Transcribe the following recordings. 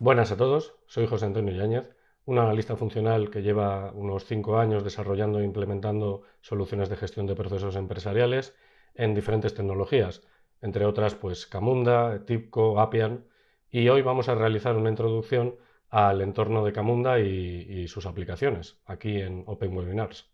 Buenas a todos, soy José Antonio Yáñez, un analista funcional que lleva unos 5 años desarrollando e implementando soluciones de gestión de procesos empresariales en diferentes tecnologías, entre otras pues Camunda, TIPCO, Appian, y hoy vamos a realizar una introducción al entorno de Camunda y, y sus aplicaciones, aquí en Open Webinars.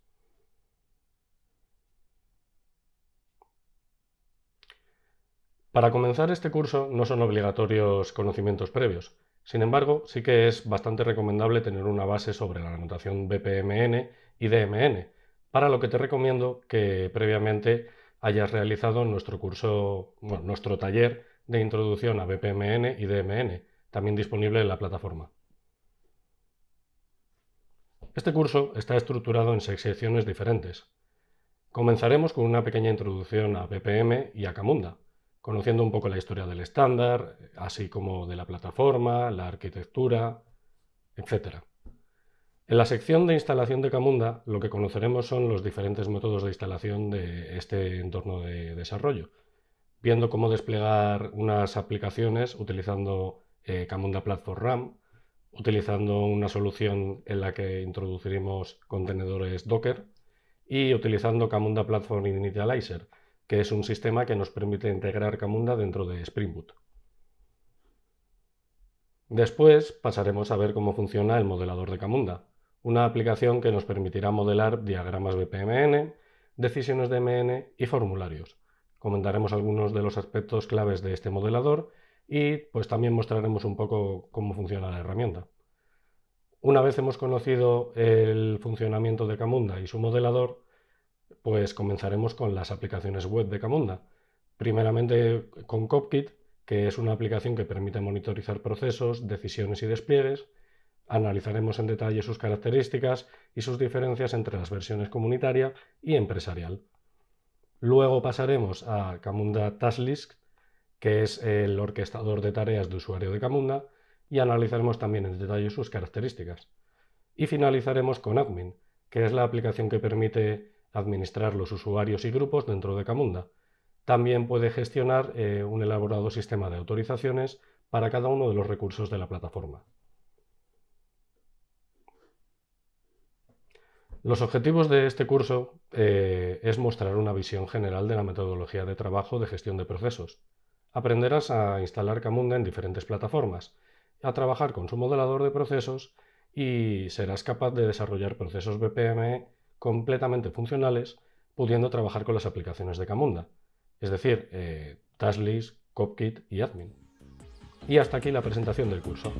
Para comenzar este curso no son obligatorios conocimientos previos. Sin embargo, sí que es bastante recomendable tener una base sobre la notación BPMN y DMN, para lo que te recomiendo que previamente hayas realizado nuestro curso, nuestro taller de introducción a BPMN y DMN, también disponible en la plataforma. Este curso está estructurado en seis secciones diferentes. Comenzaremos con una pequeña introducción a BPM y a Camunda, conociendo un poco la historia del estándar, así como de la plataforma, la arquitectura, etc. En la sección de instalación de Camunda lo que conoceremos son los diferentes métodos de instalación de este entorno de desarrollo, viendo cómo desplegar unas aplicaciones utilizando eh, Camunda Platform RAM, utilizando una solución en la que introduciremos contenedores Docker y utilizando Camunda Platform Initializer, que es un sistema que nos permite integrar Camunda dentro de Spring Boot. Después pasaremos a ver cómo funciona el modelador de Camunda, una aplicación que nos permitirá modelar diagramas BPMN, decisiones de MN y formularios. Comentaremos algunos de los aspectos claves de este modelador y pues también mostraremos un poco cómo funciona la herramienta. Una vez hemos conocido el funcionamiento de Camunda y su modelador, pues comenzaremos con las aplicaciones web de Camunda. Primeramente con Copkit, que es una aplicación que permite monitorizar procesos, decisiones y despliegues. Analizaremos en detalle sus características y sus diferencias entre las versiones comunitaria y empresarial. Luego pasaremos a Camunda Tasklist, que es el orquestador de tareas de usuario de Camunda, y analizaremos también en detalle sus características. Y finalizaremos con Admin, que es la aplicación que permite administrar los usuarios y grupos dentro de Camunda. También puede gestionar eh, un elaborado sistema de autorizaciones para cada uno de los recursos de la plataforma. Los objetivos de este curso eh, es mostrar una visión general de la metodología de trabajo de gestión de procesos. Aprenderás a instalar Camunda en diferentes plataformas, a trabajar con su modelador de procesos y serás capaz de desarrollar procesos BPM completamente funcionales, pudiendo trabajar con las aplicaciones de Camunda, es decir, eh, Tasklist, Copkit y Admin. Y hasta aquí la presentación del curso.